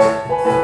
Música